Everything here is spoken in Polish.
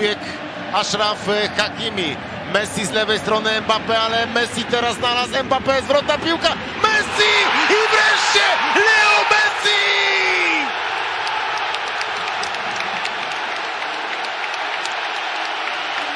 pobiegł Ashraf Hakimi. Messi z lewej strony Mbappé, ale Messi teraz znalazł Mbappé, zwrotna piłka. Messi